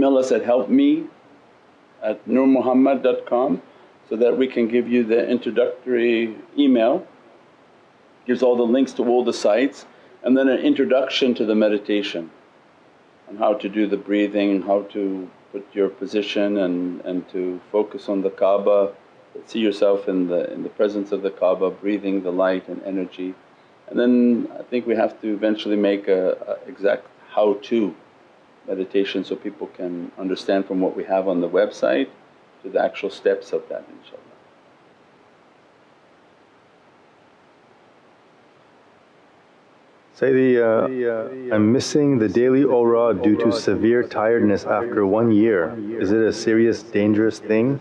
email us at helpme at nurmuhammad.com so that we can give you the introductory email. Gives all the links to all the sites and then an introduction to the meditation on how to do the breathing, how to put your position and, and to focus on the Kaaba, see yourself in the, in the presence of the Kaaba breathing the light and energy. And then I think we have to eventually make a, a exact how to meditation so people can understand from what we have on the website to the actual steps of that inshaAllah. Sayyidi, uh, I'm missing the daily awrad due to severe tiredness after one year. Is it a serious dangerous thing?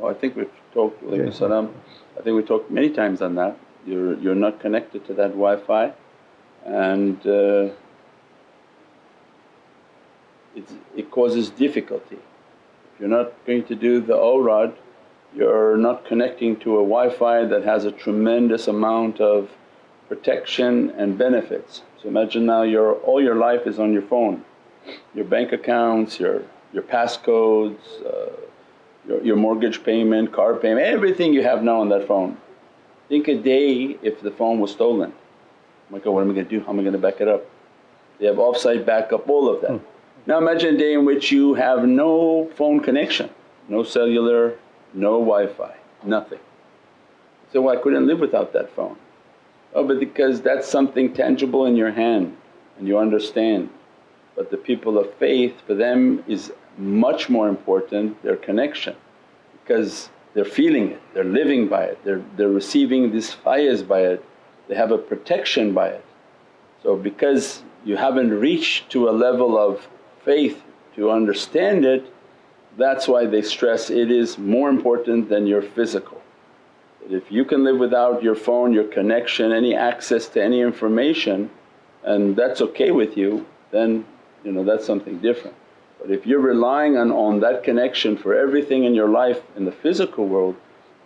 Oh, I think we've talked, okay. salam. I think we talked many times on that. You're, you're not connected to that Wi-Fi and uh, it causes difficulty. If you're not going to do the awrad, you're not connecting to a Wi-Fi that has a tremendous amount of protection and benefits. So imagine now your all your life is on your phone, your bank accounts, your, your passcodes, uh, your, your mortgage payment, car payment, everything you have now on that phone. Think a day if the phone was stolen, oh my God what am I going to do, how am I going to back it up? They have offsite backup, all of that. Hmm. Now imagine a day in which you have no phone connection, no cellular, no Wi-Fi, nothing. So well, I couldn't live without that phone. Oh but because that's something tangible in your hand and you understand. But the people of faith for them is much more important their connection because they're feeling it, they're living by it, they're, they're receiving this fayaz by it, they have a protection by it. So because you haven't reached to a level of faith to understand it, that's why they stress it is more important than your physical. That If you can live without your phone, your connection, any access to any information and that's okay with you then you know that's something different. But if you're relying on, on that connection for everything in your life in the physical world,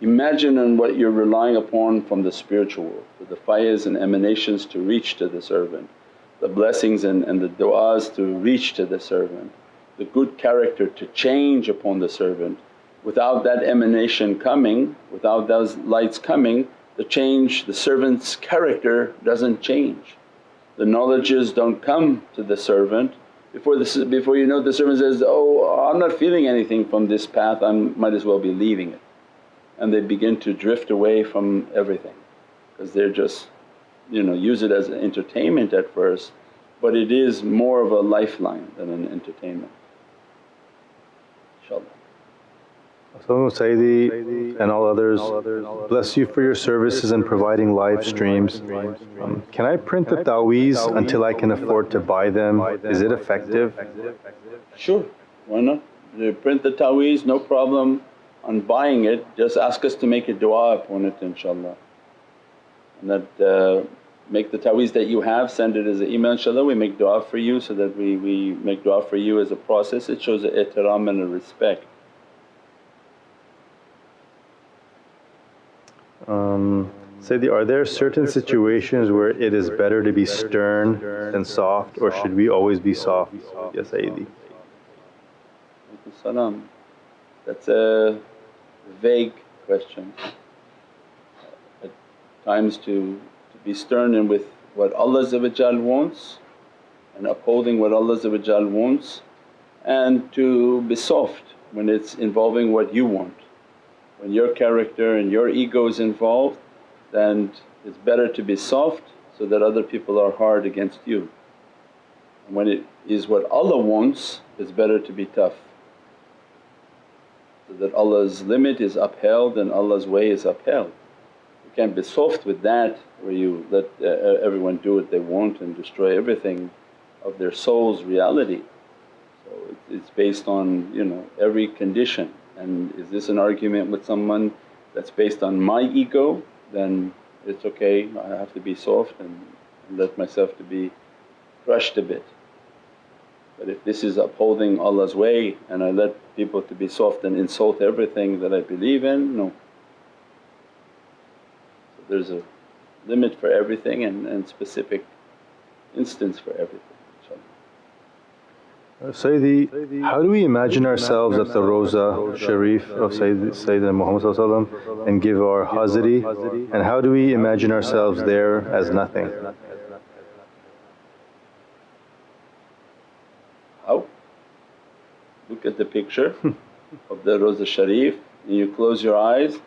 imagine on what you're relying upon from the spiritual world, for the fayaz and emanations to reach to the servant, the blessings and, and the du'as to reach to the servant, the good character to change upon the servant Without that emanation coming, without those lights coming, the change, the servant's character doesn't change. The knowledges don't come to the servant. Before, the, before you know the servant says, oh I'm not feeling anything from this path, I might as well be leaving it. And they begin to drift away from everything because they're just you know use it as an entertainment at first but it is more of a lifeline than an entertainment inshaAllah. So Sayyidi and all others, bless you for your services in providing live streams. Um, can I print the ta'weez until I can afford to buy them? Is it effective? Sure, why not? You print the ta'weez, no problem on buying it, just ask us to make a du'a upon it inshaAllah. And that uh, make the ta'weez that you have, send it as an email inshaAllah, we make du'a for you so that we, we make du'a for you as a process, it shows a ihtiram and a respect. Um, Sayyidi, are there certain situations where it is better to be stern than soft or should we always be soft? Yes Sayyidi. Salam. That's a vague question. Times to, to be stern and with what Allah wants and upholding what Allah wants and to be soft when it's involving what you want. When your character and your ego is involved then it's better to be soft so that other people are hard against you. And when it is what Allah wants it's better to be tough so that Allah's limit is upheld and Allah's way is upheld. You can't be soft with that where you let uh, everyone do what they want and destroy everything of their soul's reality. So it's based on you know every condition and is this an argument with someone that's based on my ego then it's okay I have to be soft and, and let myself to be crushed a bit. But if this is upholding Allah's way and I let people to be soft and insult everything that I believe in, no. There's a limit for everything and, and specific instance for everything uh, Sayyidi, how do we imagine ourselves at the Roza Sharif of Sayyid, Sayyidina Muhammad and give our hazri and how do we imagine ourselves there as nothing? How? Look at the picture of the Roza Sharif and you close your eyes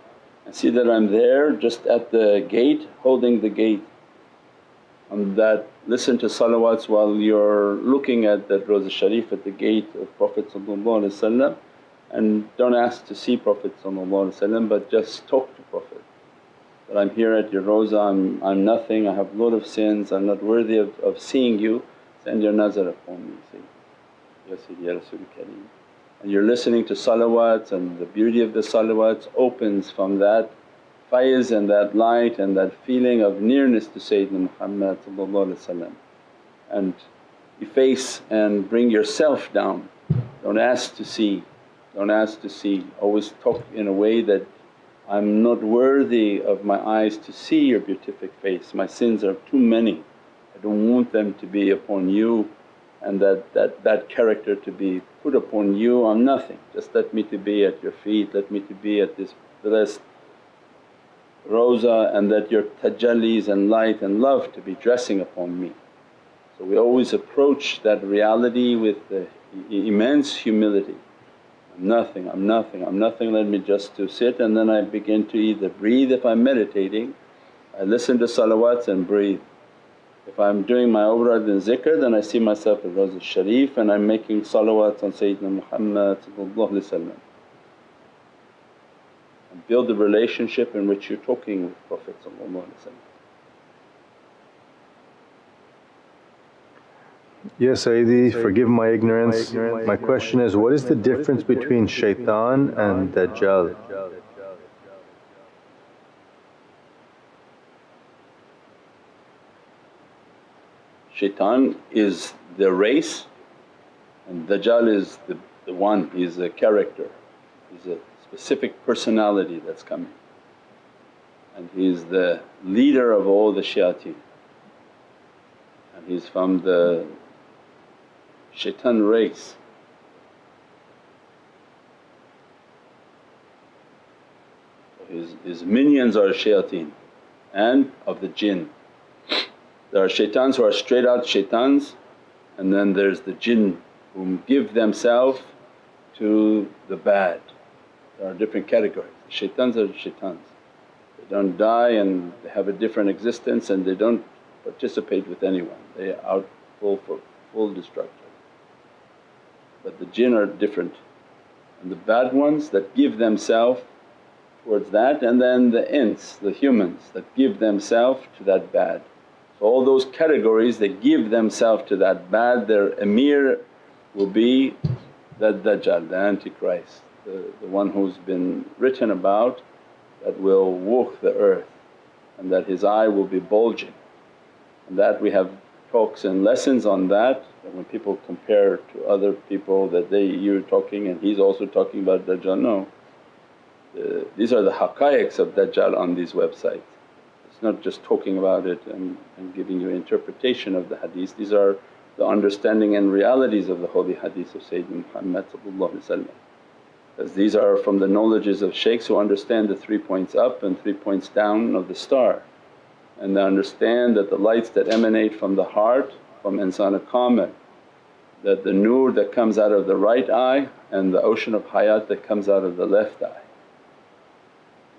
and see that I'm there just at the gate holding the gate. And that listen to salawats while you're looking at that Roza Sharif at the gate of Prophet and don't ask to see Prophet but just talk to Prophet. That, I'm here at your Roza, I'm, I'm nothing, I have lot of sins, I'm not worthy of, of seeing you, send your nazar upon me, say, Ya Sayyidi Ya Kareem. And you're listening to salawats and the beauty of the salawats opens from that faiz and that light and that feeling of nearness to Sayyidina Muhammad and efface and bring yourself down. Don't ask to see, don't ask to see. Always talk in a way that, I'm not worthy of my eyes to see your beatific face, my sins are too many. I don't want them to be upon you and that, that, that character to be put upon you. I'm nothing, just let me to be at your feet, let me to be at this blessed roza and that your tajallis and light and love to be dressing upon me. So we always approach that reality with the immense humility. I'm nothing, I'm nothing, I'm nothing, let me just to sit and then I begin to either breathe if I'm meditating, I listen to salawats and breathe. If I'm doing my awrad and zikr then I see myself at Rawza Sharif and I'm making salawats on Sayyidina Muhammad and build the relationship in which you're talking with Prophet Yes Sayyidi, forgive my ignorance. My question is what is the difference between shaitan and Dajjal? Shaitan is the race and Dajjal is the, the one, he's a character, he's a specific personality that's coming and he's the leader of all the shayateen and he's from the shaitan race. His, his minions are shayateen and of the jinn. There are shaitans who are straight out shaitans and then there's the jinn whom give themselves to the bad there are different categories. Shaitans are shaitans. They don't die and they have a different existence and they don't participate with anyone, they are out full for full destruction. But the jinn are different and the bad ones that give themselves towards that and then the ins, the humans that give themselves to that bad. All those categories that give themselves to that bad their emir will be the Dajjal, the Antichrist the, the one who's been written about that will walk the earth and that his eye will be bulging. And that we have talks and lessons on that, that when people compare to other people that they you're talking and he's also talking about Dajjal, no. The, these are the haqqaiqs of Dajjal on these websites. Not just talking about it and, and giving you interpretation of the hadith, these are the understanding and realities of the holy hadith of Sayyidina Muhammad as these are from the knowledges of shaykhs who understand the three points up and three points down of the star. And they understand that the lights that emanate from the heart from insan kamil that the nur that comes out of the right eye and the ocean of hayat that comes out of the left eye.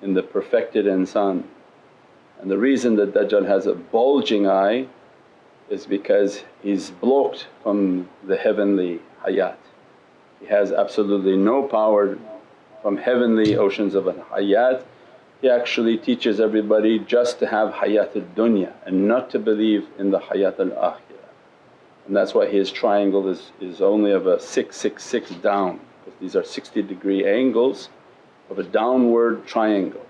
In the perfected insan. And the reason that Dajjal has a bulging eye is because he's blocked from the heavenly hayat. He has absolutely no power from heavenly oceans of hayat. He actually teaches everybody just to have hayat al-dunya and not to believe in the hayat al-akhirah. And that's why his triangle is, is only of a 666 down because these are 60 degree angles of a downward triangle.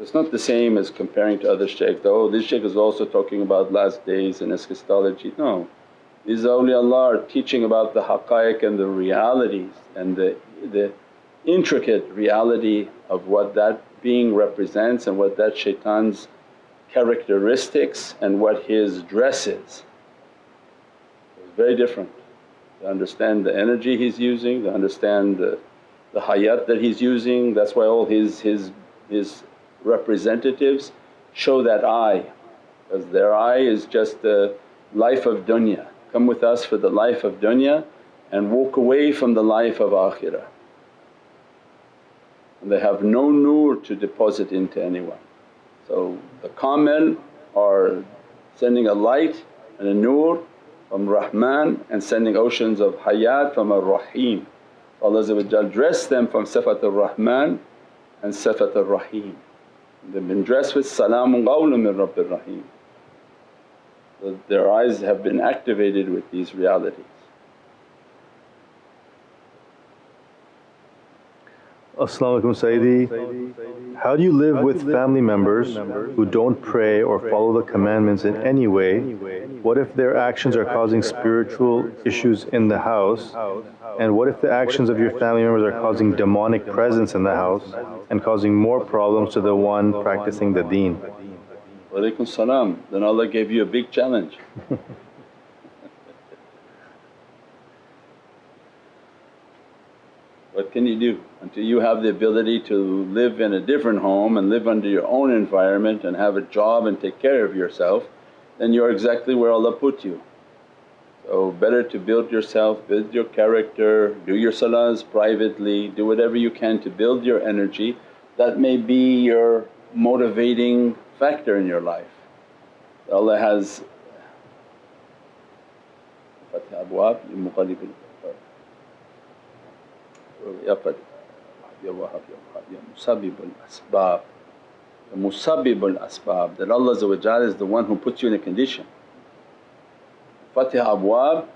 It's not the same as comparing to other shaykhs, oh this shaykh is also talking about last days and eschatology, no. These awliyaullah are teaching about the haqqaiq and the realities and the, the intricate reality of what that being represents and what that shaitan's characteristics and what his dress is. It's very different. to understand the energy he's using, to understand the, the hayat that he's using. That's why all his, his, his representatives show that eye because their eye is just the life of dunya. Come with us for the life of dunya and walk away from the life of akhirah. And they have no nur to deposit into anyone. So the kamil are sending a light and a nur from Rahman and sending oceans of hayat from Ar-Rahim. Allah dress them from Sifat ar-Rahman and Sifat ar-Rahim. They've been dressed with salamun qawlun min Rabbir Rahim. Their eyes have been activated with these realities. As-salamu alaykum Sayyidi. How do you live with family members who don't pray or follow the commandments in any way? What if their actions are causing spiritual issues in the house? And what if the actions of your family members are causing demonic presence in the house and causing more problems to the one practicing the deen? Walaykum salam. Then Allah gave you a big challenge. what can you do? Until you have the ability to live in a different home and live under your own environment and have a job and take care of yourself, then you're exactly where Allah put you. So better to build yourself, build your character, do your salahs privately, do whatever you can to build your energy. That may be your motivating factor in your life. Allah has Fatih Ya Wahab Ya Wahab Ya Musabbib al-Asbab The Musabbib al-Asbab that Allah is the one who puts you in a condition. Fatih Abwab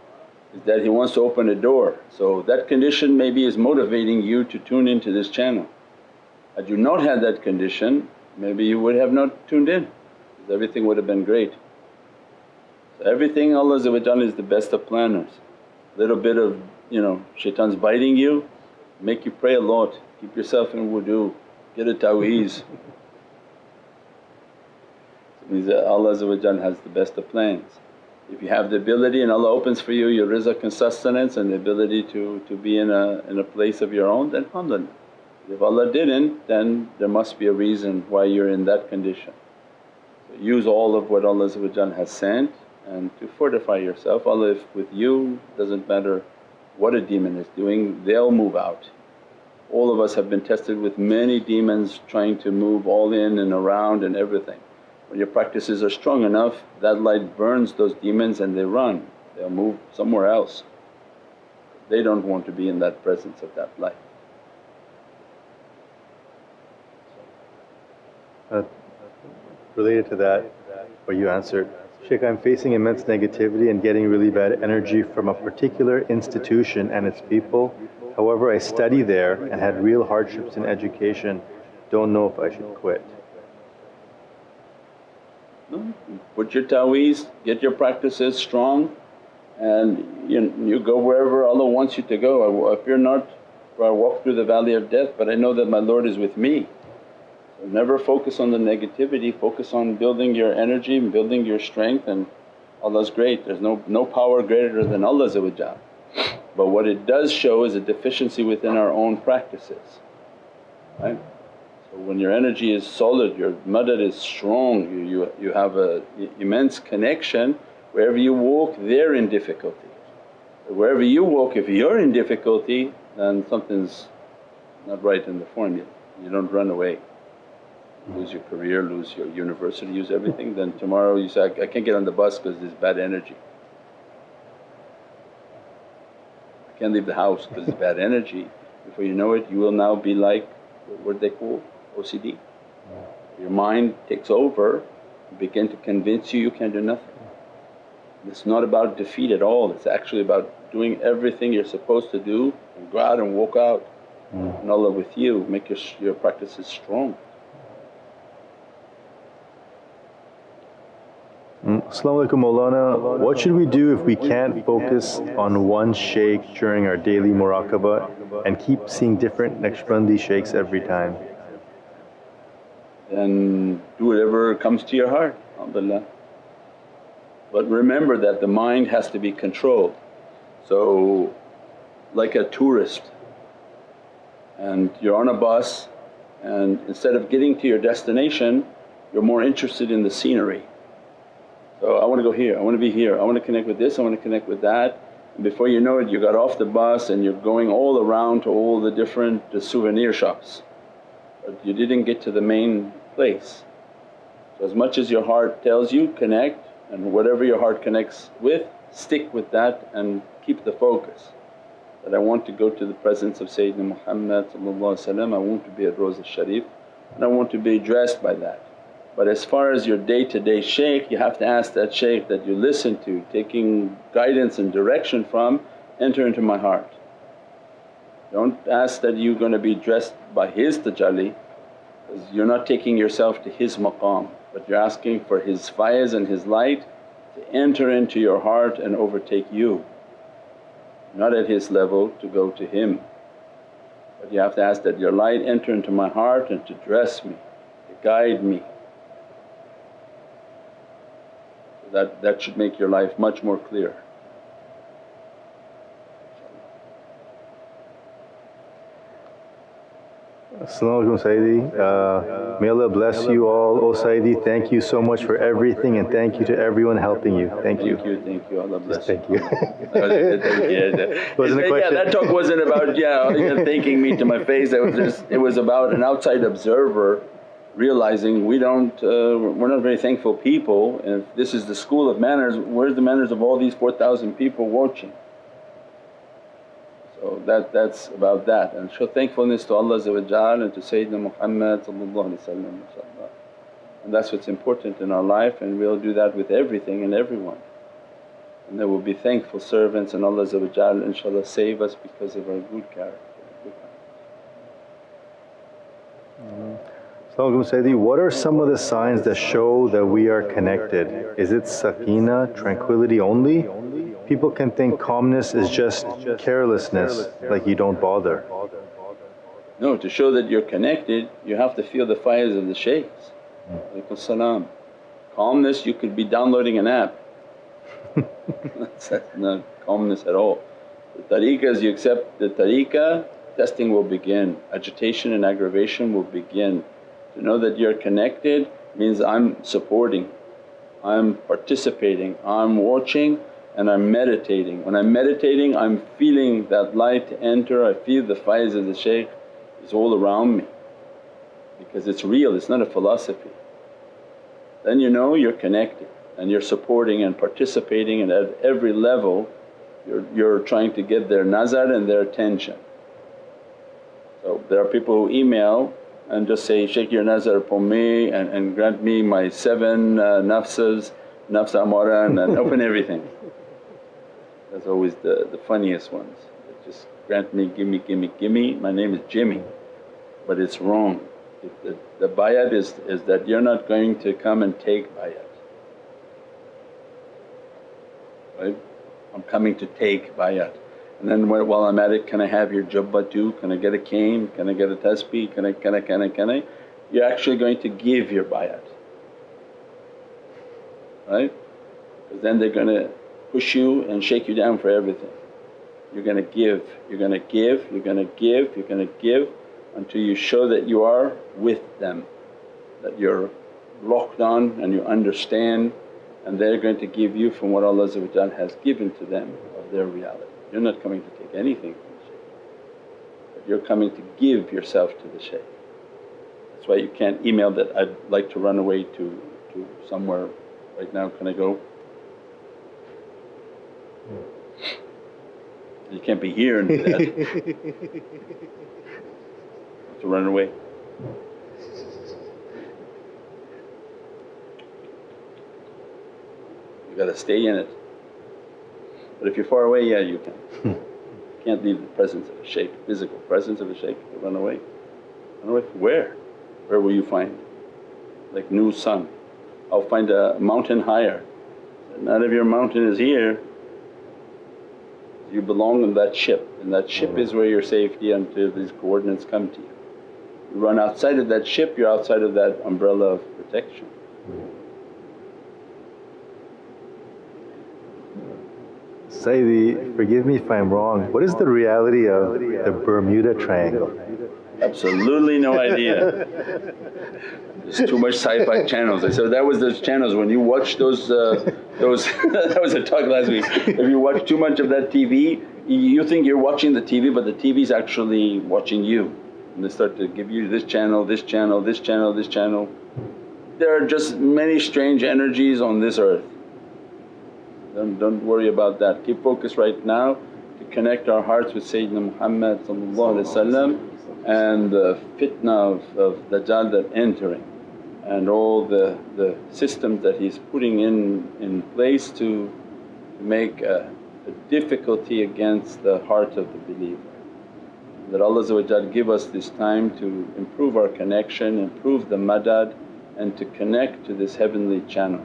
is that He wants to open a door. So that condition maybe is motivating you to tune into this channel. Had you not had that condition maybe you would have not tuned in because everything would have been great. So everything Allah is the best of planners. Little bit of you know shaitan's biting you, make you pray a lot, keep yourself in wudu, get a ta'weez. It means that Allah has the best of plans. If you have the ability and Allah opens for you your rizq and sustenance and the ability to, to be in a, in a place of your own then alhamdulillah. If Allah didn't then there must be a reason why you're in that condition. So use all of what Allah has sent and to fortify yourself. Allah if with you doesn't matter what a demon is doing they'll move out. All of us have been tested with many demons trying to move all in and around and everything. When your practices are strong enough that light burns those demons and they run, they'll move somewhere else. They don't want to be in that presence of that light. Uh, related to that, what you answered, Shaykh, I'm facing immense negativity and getting really bad energy from a particular institution and its people. However, I study there and had real hardships in education. Don't know if I should quit. Put your ta'weez, get your practices strong and you, you go wherever Allah wants you to go. If you're not, I walk through the valley of death but I know that my Lord is with me. Never focus on the negativity, focus on building your energy and building your strength and Allah's great. There's no, no power greater than Allah but what it does show is a deficiency within our own practices, right. So when your energy is solid, your madad is strong, you, you, you have a immense connection, wherever you walk they're in difficulty. Wherever you walk if you're in difficulty then something's not right in the formula, you don't run away lose your career, lose your university, lose everything, then tomorrow you say, I, I can't get on the bus because there's bad energy. I can't leave the house because there's bad energy. Before you know it you will now be like, what they call OCD. Your mind takes over, begin to convince you you can't do nothing. It's not about defeat at all, it's actually about doing everything you're supposed to do and go out and walk out. Mm. And Allah with you, make your, your practices strong. Mm, Assalamu alaikum Mawlana. What should we do if we can't focus on one shaykh during our daily muraqabah and keep seeing different Naqshbandi shaykhs every time? Then do whatever comes to your heart, alhamdulillah. But remember that the mind has to be controlled. So like a tourist and you're on a bus and instead of getting to your destination you're more interested in the scenery. So, I want to go here, I want to be here, I want to connect with this, I want to connect with that and before you know it you got off the bus and you're going all around to all the different souvenir shops but you didn't get to the main place. So as much as your heart tells you connect and whatever your heart connects with stick with that and keep the focus. That I want to go to the presence of Sayyidina Muhammad I want to be at Rawza Sharif and I want to be addressed by that. But as far as your day to day shaykh you have to ask that shaykh that you listen to taking guidance and direction from, enter into my heart. Don't ask that you're going to be dressed by his tajalli because you're not taking yourself to his maqam but you're asking for his faiz and his light to enter into your heart and overtake you. Not at his level to go to him but you have to ask that your light enter into my heart and to dress me, to guide me. That, that should make your life much more clear. As-salamu Sayyidi. Uh, may Allah bless you all. O Sayyidi, thank you so much for everything and thank you to everyone helping you. Thank you. Thank you, thank you, Allah bless Thank you. yeah, Wasn't a yeah, that talk wasn't about yeah, thanking me to my face, it was just it was about an outside observer realizing we don't, uh, we're not very thankful people and if this is the school of manners, where's the manners of all these 4,000 people watching? So that, that's about that and show thankfulness to Allah and to Sayyidina Muhammad. And that's what's important in our life and we'll do that with everything and everyone. And then we'll be thankful servants and Allah inshaAllah save us because of our good character. Good Assalamu Sayyidi, what are some of the signs that show that we are connected? Is it sakina, tranquility only? People can think calmness is just carelessness, like you don't bother. No, to show that you're connected you have to feel the faiz of the shaykhs. Salam. Calmness you could be downloading an app, that's not calmness at all. The tariqahs you accept the tariqah, testing will begin, agitation and aggravation will begin. To know that you're connected means I'm supporting, I'm participating, I'm watching and I'm meditating. When I'm meditating I'm feeling that light enter, I feel the faiz of the shaykh is all around me because it's real, it's not a philosophy. Then you know you're connected and you're supporting and participating and at every level you're, you're trying to get their nazar and their attention. So there are people who email and just say, Shaykh your nazar upon me and, and grant me my seven uh, nafsas, nafs amara and, and open everything. That's always the, the funniest ones. Just grant me, gimme, gimme, gimme, my name is Jimmy but it's wrong. The, the bayat is, is that you're not going to come and take bayat, right? I'm coming to take bayat. And then while I'm at it, can I have your jubba too? Can I get a cane? Can I get a tasbih? Can I, can I, can I, can I? You're actually going to give your bayat, right? Because then they're going to push you and shake you down for everything. You're going to give, you're going to give, you're going to give, you're going to give until you show that you are with them, that you're locked on and you understand and they're going to give you from what Allah has given to them of their reality. You're not coming to take anything from the shaykh but you're coming to give yourself to the shaykh. That's why you can't email that, I'd like to run away to, to somewhere right now, can I go? Hmm. You can't be here and do that. to run away. You gotta stay in it. But if you're far away, yeah you can. you can't leave the presence of a shaykh, physical presence of a shaykh run away. Run away from where? Where will you find? Like Nuh's son, I'll find a mountain higher. None of your mountain is here, you belong in that ship and that ship hmm. is where your safety until these coordinates come to you. You run outside of that ship, you're outside of that umbrella of protection. Hmm. Sayyidi, forgive me if I'm wrong, what is the reality of the Bermuda Triangle? Absolutely no idea. There's too much sci-fi channels. I said that was those channels when you watch those, uh, those that was a talk last week. If you watch too much of that TV, you think you're watching the TV but the TV is actually watching you. And they start to give you this channel, this channel, this channel, this channel. There are just many strange energies on this earth. Don't, don't worry about that. Keep focused right now to connect our hearts with Sayyidina Muhammad and the fitna of, of Dajjal that entering and all the, the systems that he's putting in, in place to make a, a difficulty against the heart of the believer. That Allah give us this time to improve our connection, improve the madad and to connect to this heavenly channel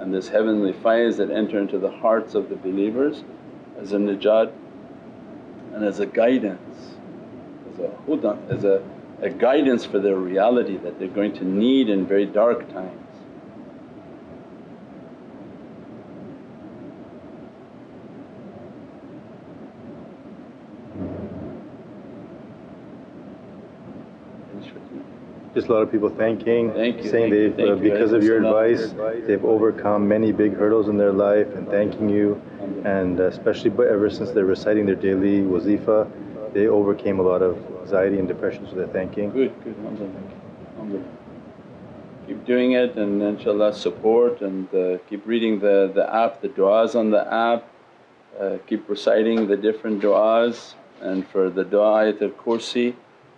and this heavenly faiz that enter into the hearts of the believers as a najat and as a guidance, as a hudan, as a, a guidance for their reality that they're going to need in very dark times. Just a lot of people thanking, Thank you, saying thank they've, you, uh, thank you. because of your advice, they've overcome many big hurdles in their life and thanking you. And especially but ever since they're reciting their daily wazifa, they overcame a lot of anxiety and depression, so they're thanking. Good, good, alhamdulillah. alhamdulillah. Keep doing it and inshaAllah support and uh, keep reading the, the app, the du'as on the app, uh, keep reciting the different du'as and for the du'a ayatul kursi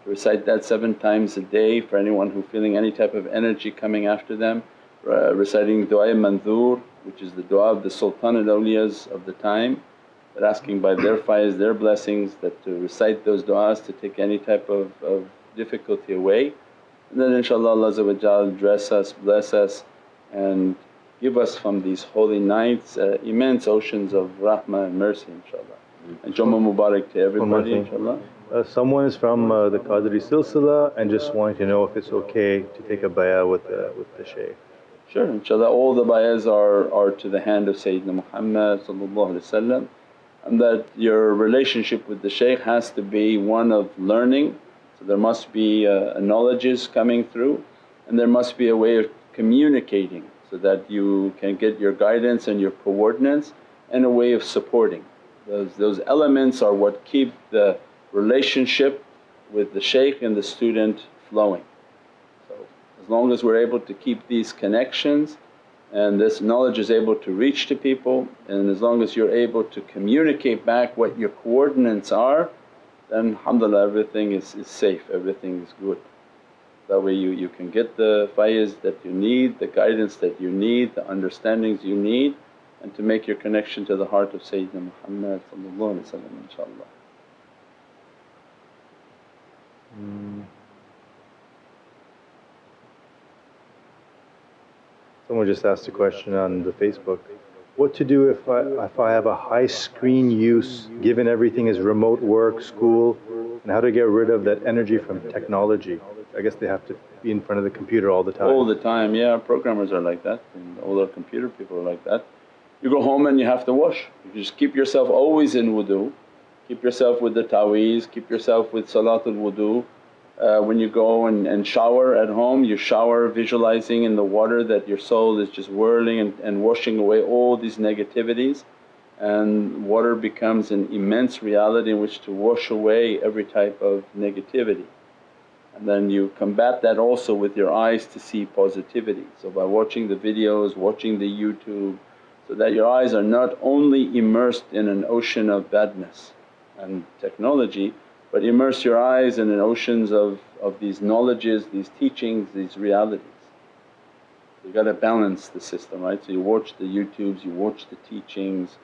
recite that seven times a day for anyone who feeling any type of energy coming after them. Uh, reciting du'a mandhur which is the du'a of the sultan al awliyas of the time that asking by their faiz, their blessings that to recite those du'as to take any type of, of difficulty away. And then inshaAllah Allah dress us, bless us and give us from these holy nights uh, immense oceans of rahmah and mercy inshaAllah. And Jummah Mubarak to everybody inshaAllah. Uh, someone is from uh, the Qadri Silsila and just wanting to know if it's okay to take a bayah with the, with the shaykh. Sure, inshaAllah all the bayahs are, are to the hand of Sayyidina Muhammad and that your relationship with the shaykh has to be one of learning. So there must be uh, knowledges coming through and there must be a way of communicating so that you can get your guidance and your coordinates and a way of supporting. Those, those elements are what keep the relationship with the shaykh and the student flowing. So as long as we're able to keep these connections and this knowledge is able to reach to people and as long as you're able to communicate back what your coordinates are then alhamdulillah everything is, is safe, everything is good. That way you, you can get the faiz that you need, the guidance that you need, the understandings you need and to make your connection to the heart of Sayyidina Muhammad inshaAllah. Mm. Mm. Someone just asked a question on the Facebook. What to do if I, if I have a high screen use given everything is remote work, school and how to get rid of that energy from technology? I guess they have to be in front of the computer all the time. All the time, yeah programmers are like that and all our computer people are like that. You go home and you have to wash, you just keep yourself always in wudu Keep yourself with the taweez, keep yourself with salatul wudu. Uh, when you go and, and shower at home, you shower visualizing in the water that your soul is just whirling and, and washing away all these negativities and water becomes an immense reality in which to wash away every type of negativity. And then you combat that also with your eyes to see positivity. So by watching the videos, watching the YouTube so that your eyes are not only immersed in an ocean of badness and technology but immerse your eyes in an oceans of, of these knowledges, these teachings, these realities. You got to balance the system right. So you watch the YouTubes, you watch the teachings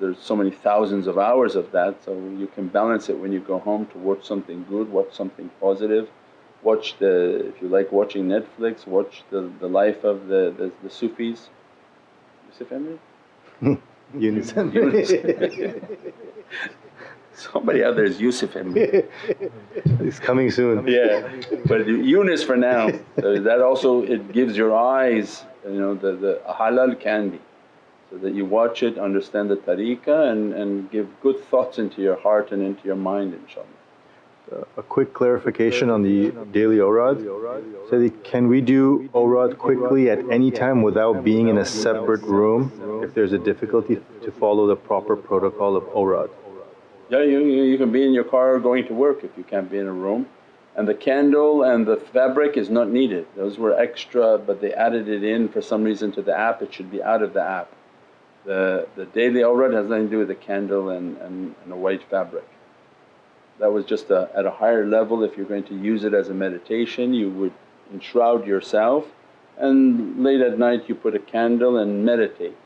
there's so many thousands of hours of that so you can balance it when you go home to watch something good, watch something positive. Watch the, if you like watching Netflix, watch the, the life of the, the, the Sufis. Yusuf Emre? Yunus. Somebody out there is Yusuf Emre. He's coming soon. Yeah, but Yunus for now. So that also it gives your eyes, you know, the, the halal can be. so that you watch it, understand the tariqah and, and give good thoughts into your heart and into your mind inshaAllah. A quick clarification on the daily awrad. So can we do awrad quickly at any time without being in a separate room if there's a difficulty to follow the proper protocol of awrad? Yeah, you, you can be in your car going to work if you can't be in a room. And the candle and the fabric is not needed, those were extra but they added it in for some reason to the app, it should be out of the app. The, the daily awrad has nothing to do with the candle and, and, and a white fabric. That was just a, at a higher level if you're going to use it as a meditation you would enshroud yourself and late at night you put a candle and meditate.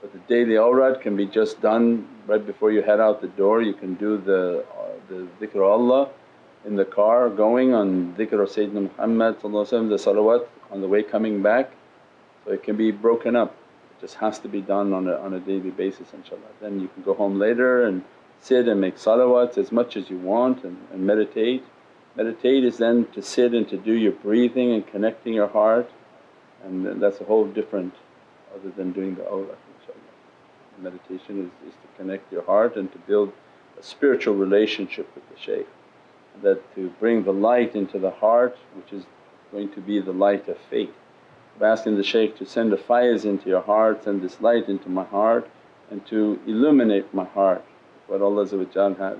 But the daily awrad can be just done right before you head out the door, you can do the, uh, the dhikr Allah in the car going on dhikr of Sayyidina Muhammad the salawat on the way coming back. So it can be broken up it just has to be done on a, on a daily basis inshaAllah. Then you can go home later and sit and make salawats as much as you want and, and meditate. Meditate is then to sit and to do your breathing and connecting your heart and that's a whole different other than doing the awrad inshaAllah. Meditation is, is to connect your heart and to build a spiritual relationship with the shaykh that to bring the light into the heart which is going to be the light of faith of asking the shaykh to send the faiz into your heart, send this light into my heart and to illuminate my heart what Allah has,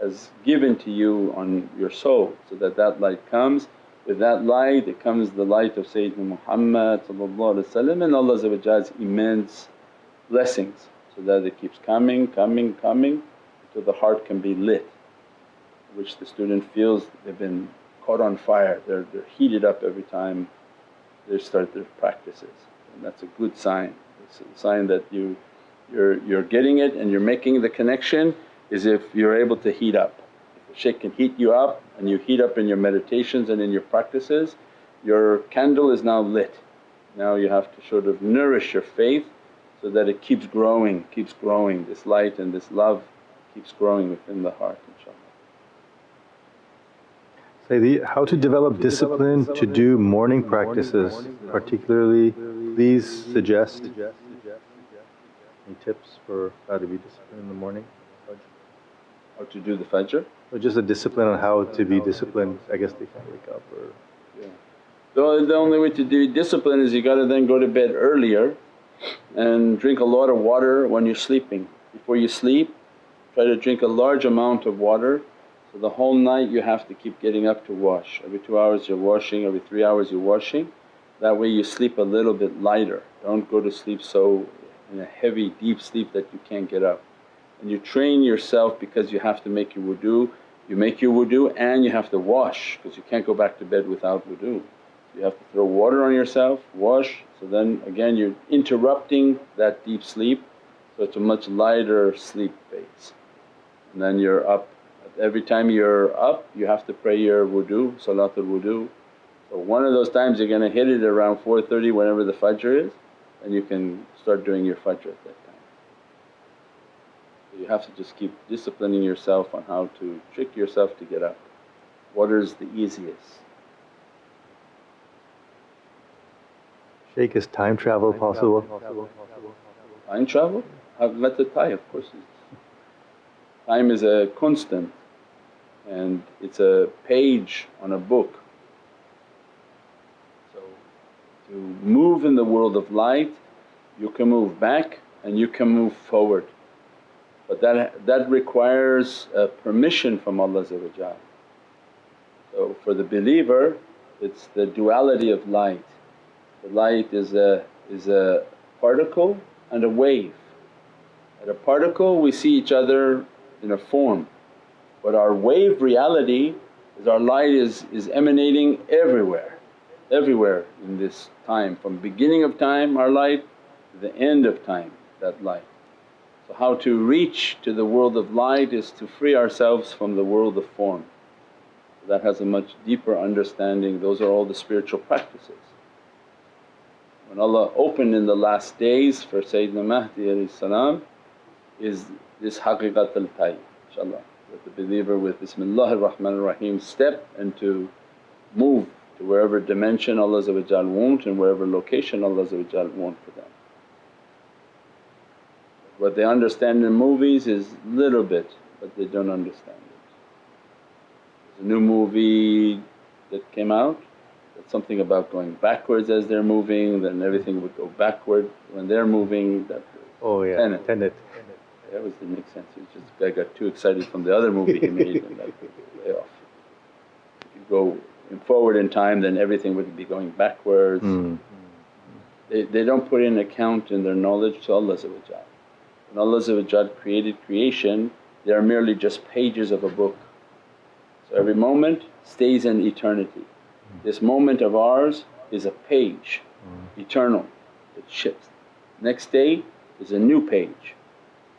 has given to you on your soul so that that light comes. With that light it comes the light of Sayyidina Muhammad and Allah's immense blessings so that it keeps coming, coming, coming till the heart can be lit which the student feels they've been caught on fire, they're, they're heated up every time they start their practices and that's a good sign. It's a sign that you, you're, you're getting it and you're making the connection is if you're able to heat up. The shaykh can heat you up and you heat up in your meditations and in your practices, your candle is now lit. Now you have to sort of nourish your faith so that it keeps growing, keeps growing, this light and this love keeps growing within the heart inshaAllah. Sayyidi, how to develop discipline to do morning practices particularly please suggest any tips for how to be disciplined in the morning? How to do the fajr? Or just a discipline on how to be disciplined, I guess they can't wake up or… Yeah. The, the only way to do discipline is you gotta then go to bed earlier and drink a lot of water when you're sleeping. Before you sleep try to drink a large amount of water so the whole night you have to keep getting up to wash, every two hours you're washing, every three hours you're washing. That way you sleep a little bit lighter, don't go to sleep so in a heavy deep sleep that you can't get up. And you train yourself because you have to make your wudu, you make your wudu and you have to wash because you can't go back to bed without wudu. You have to throw water on yourself, wash, so then again you're interrupting that deep sleep so it's a much lighter sleep phase. And then you're up every time you're up you have to pray your wudu, salatul wudu. So one of those times you're going to hit it around 4.30 whenever the fajr is and you can start doing your fajr at that time. So you have to just keep disciplining yourself on how to trick yourself to get up. What is the easiest? Shaykh, is time travel possible? Time travel? Uh, I've met the time of course. Time is a constant and it's a page on a book. So to move in the world of light you can move back and you can move forward but that, that requires uh, permission from Allah So for the believer it's the duality of light. The light is a, is a particle and a wave. At a particle we see each other in a form but our wave reality is our light is, is emanating everywhere, everywhere in this time from beginning of time our light to the end of time that light. So how to reach to the world of light is to free ourselves from the world of form. That has a much deeper understanding, those are all the spiritual practices. When Allah opened in the last days for Sayyidina Mahdi is this haqiqatul tayyib inshaAllah that the believer with Bismillahir Rahmanir Rahim step and to move wherever dimension Allah want and wherever location Allah want for them. What they understand in movies is little bit but they don't understand it. There's a new movie that came out that's something about going backwards as they're moving then everything would go backward when they're moving that Oh yeah, Tenet. Tenet. that was didn't make sense, it was just guy got too excited from the other movie he made and that way off. If you go forward in time then everything would be going backwards. Mm. They, they don't put in account in their knowledge to Allah When Allah created creation they are merely just pages of a book. So every moment stays in eternity. This moment of ours is a page, eternal, it shifts. Next day is a new page.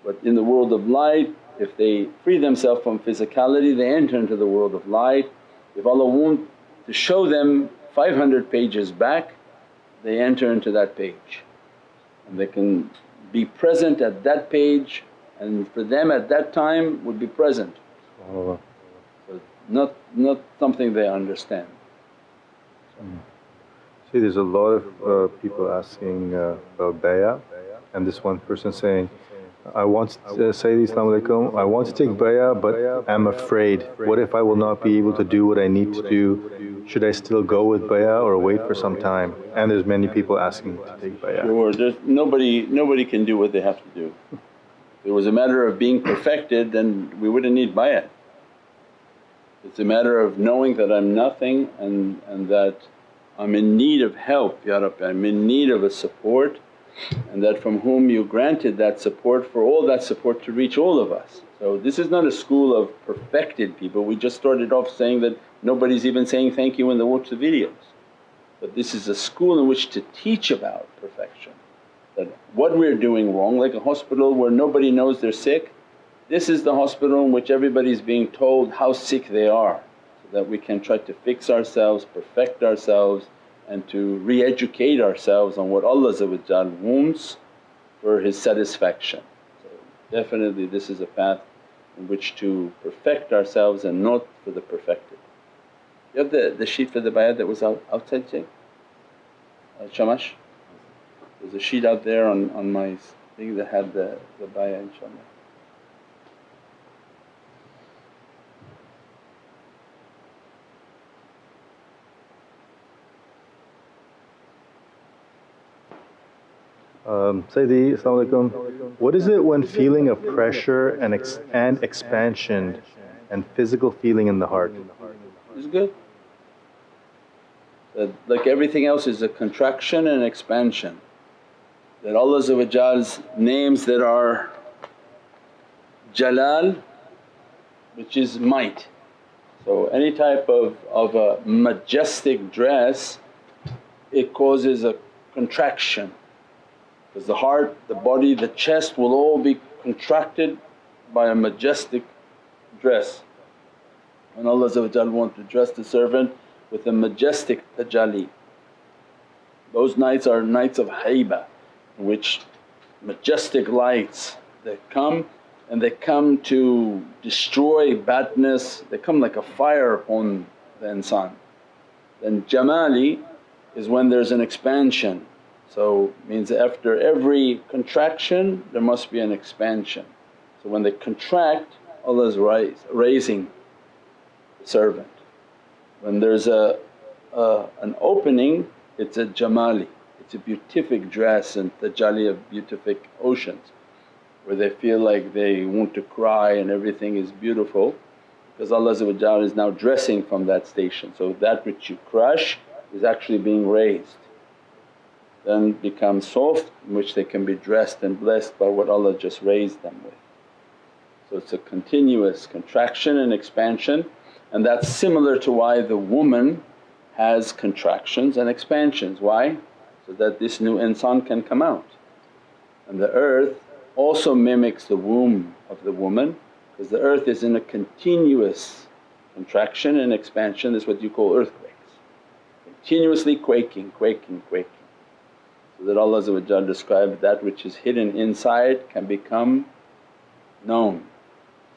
But in the world of light if they free themselves from physicality they enter into the world of light. If Allah want to show them 500 pages back they enter into that page and they can be present at that page and for them at that time would be present. So not, not something they understand. See there's a lot of uh, people asking uh, about bay'ah and this one person saying, I want to uh, say Assalamu alaikum, I want to take bay'ah but I'm afraid. What if I will not be able to do what I need to do? Should I still go with bay'ah or wait for some time? And there's many people asking to take bay'ah. Sure, there's nobody, nobody can do what they have to do. If it was a matter of being perfected then we wouldn't need bay'ah. It's a matter of knowing that I'm nothing and, and that I'm in need of help, Ya Rabbi, I'm in need of a support and that from whom you granted that support for all that support to reach all of us. So this is not a school of perfected people, we just started off saying that nobody's even saying thank you when they watch the videos. But this is a school in which to teach about perfection, that what we're doing wrong like a hospital where nobody knows they're sick, this is the hospital in which everybody's being told how sick they are so that we can try to fix ourselves, perfect ourselves and to re-educate ourselves on what Allah wants for His satisfaction. So definitely this is a path in which to perfect ourselves and not for the perfected. You have the, the sheet for the bayat that was out, outside Jay? Uh, Shamash? There's a sheet out there on, on my thing that had the, the bayat inshaAllah. Um, Sayyidi, alaikum. What is it when feeling of pressure and, ex and expansion and physical feeling in the heart? It's good. That like everything else is a contraction and expansion. That Allah's names that are Jalal which is might. So any type of, of a majestic dress it causes a contraction because the heart, the body, the chest will all be contracted by a majestic dress. And Allah want to dress the servant with a majestic tajalli. Those nights are nights of haiba in which majestic lights that come and they come to destroy badness, they come like a fire upon the insan. Then jamali is when there's an expansion so means after every contraction there must be an expansion. So when they contract Allah is raising the servant. When there's a, a, an opening it's a jamali, it's a beatific dress and tajalli of beatific oceans where they feel like they want to cry and everything is beautiful because Allah is now dressing from that station. So that which you crush is actually being raised then become soft in which they can be dressed and blessed by what Allah just raised them with. So it's a continuous contraction and expansion and that's similar to why the woman has contractions and expansions. Why? So that this new insan can come out. And the earth also mimics the womb of the woman because the earth is in a continuous contraction and expansion, is what you call earthquakes. Continuously quaking, quaking, quaking. So that Allah described that which is hidden inside can become known.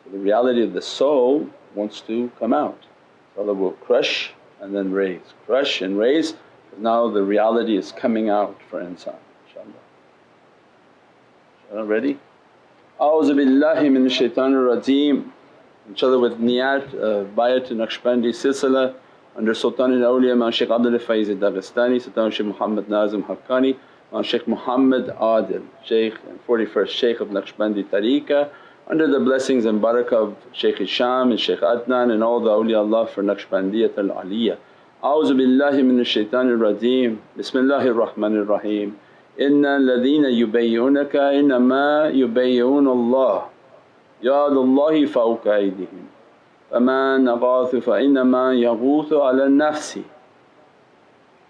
So the reality of the soul wants to come out. So Allah will crush and then raise, crush and raise because now the reality is coming out for insan inshaAllah. InshaAllah ready? A'udhu billahi min shaitanir rajeem. Inshallah with niyat uh, of bayat Naqshbandi silsila under Sultan al-Awliya Mawlana Shaykh Abdul Faiz Dagestani, Sultan Shaykh Muhammad Nazim Haqqani, Mawlana Shaykh Muhammad Adil, Shaykh and 41st Shaykh of Naqshbandi Tariqah under the blessings and barakah of Shaykh Hisham and Shaykh Adnan and all the awliyaullah for Naqshbandiyat al-Aliyah. A'udhu billahi minash shaitanir rajeem, Bismillahir Rahmanir Rahim. Inna alladhina yubayyi'unaka innama yubayyi'una Allah, yadullahi fawqa aydihim. فمن أغاث فإنما يغوث على نفسه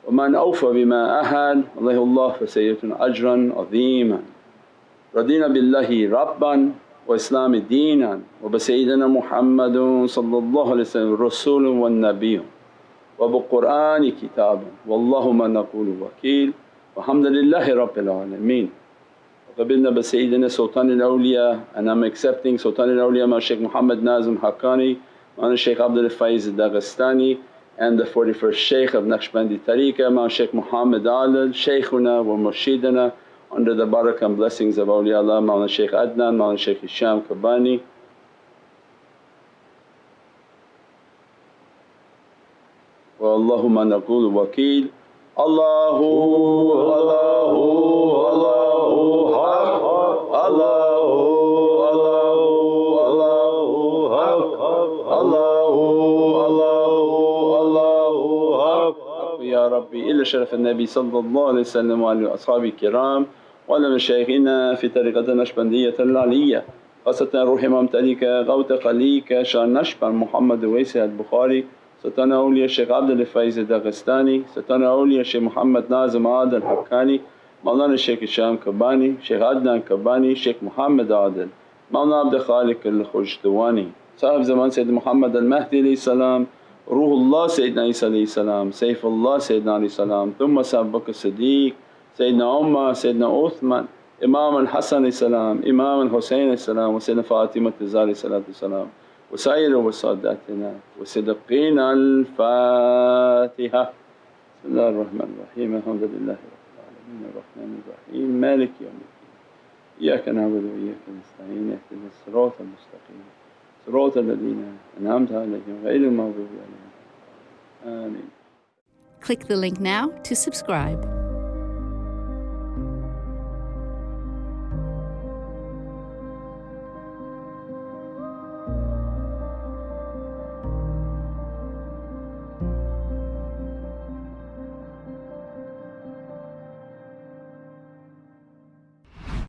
ومن أوفى بما أهد الله الله فسيئة أجرا عظيما. رضينا بالله ربا وإسلام دينا وبسيدنا محمد صلى الله عليه وسلم رسول والنبي وبقرآن كتابا والله ما نقول وكيل والحمد لله رب العالمين. Rabinna bi Sayyidina Sultanul Awliya and I'm accepting Sultanul Awliya my Shaykh Muhammad Nazim Haqqani, my Shaykh Abdul Faiz Daghestani and the 41st Shaykh of Naqshbandi Tariqah my Shaykh Muhammad Adil, Shaykhuna wa Murshidana under the barakah and blessings of awliyaullah Mawlana Shaykh Adnan, Mawlana Shaykh Hisham Kabbani. اللهم نقول وكيل الله Allahu Allahu. الصحابي إلا شرف النبي صلى الله عليه وسلم وعلى أصحابه الكرام وعلى مشايخنا في طريقة النشبندية العلية خاصة روح إمام تليك غوت قليك شان نشبر محمد ويسي البخاري ستانا أولياء الشيخ عبد الفايز الدغستاني ستانا أولياء الشيخ محمد نازم عادل حكاني مولانا الشيخ الشام كباني الشيخ عدنان كباني الشيخ محمد عادل مولانا عبد الخالق الخجدواني صاحب زمان سيد محمد المهدي عليه السلام روح الله سيدنا عيسى عليه السلام سيف الله سيدنا عليه السلام ثم سابق الصديق سيدنا عمر سيدنا عثمان إمام الحسن عليه السلام إمام الحسين عليه السلام وسيدنا فاطمة الزهرة عليه الصلاة والسلام وسائر وساداتنا وصدقين الفاتحة. بسم الله الرحمن الرحيم الحمد لله رب العالمين الرحمن الرحيم مالك يوم الدين إياك نعبد وإياك نستعين اهدنا الصراط المستقيم. صراط الذين أنعمت عليهم غير المغضوب عليهم آمين Click the link now to subscribe.